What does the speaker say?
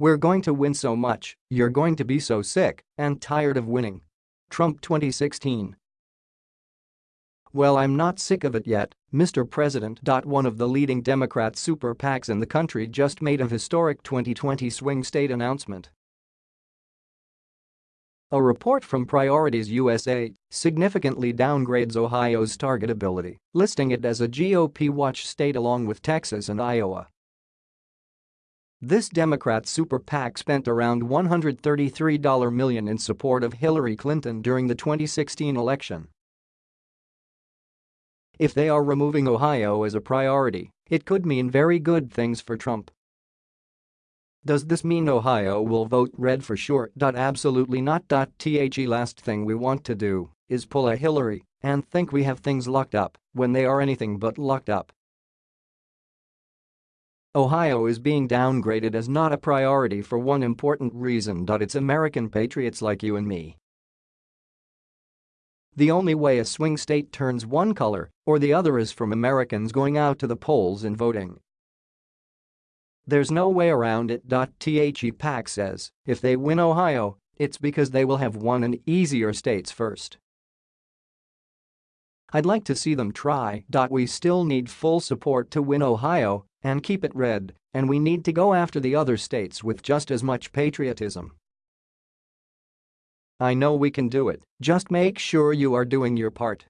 We're going to win so much, you're going to be so sick and tired of winning. Trump 2016 Well I'm not sick of it yet, Mr. President. One of the leading Democrat super PACs in the country just made a historic 2020 swing state announcement. A report from Priorities USA significantly downgrades Ohio's targetability, listing it as a GOP watch state along with Texas and Iowa. This Democrat super PAC spent around $133 million in support of Hillary Clinton during the 2016 election. If they are removing Ohio as a priority, it could mean very good things for Trump. Does this mean Ohio will vote red for sure? Absolutely not. The last thing we want to do is pull a Hillary and think we have things locked up when they are anything but locked up. Ohio is being downgraded as not a priority for one important reason. It's American patriots like you and me. The only way a swing state turns one color or the other is from Americans going out to the polls and voting. There's no way around it. The PAC says if they win Ohio, it's because they will have won an easier states first. I'd like to see them try. We still need full support to win Ohio and keep it red, and we need to go after the other states with just as much patriotism. I know we can do it, just make sure you are doing your part.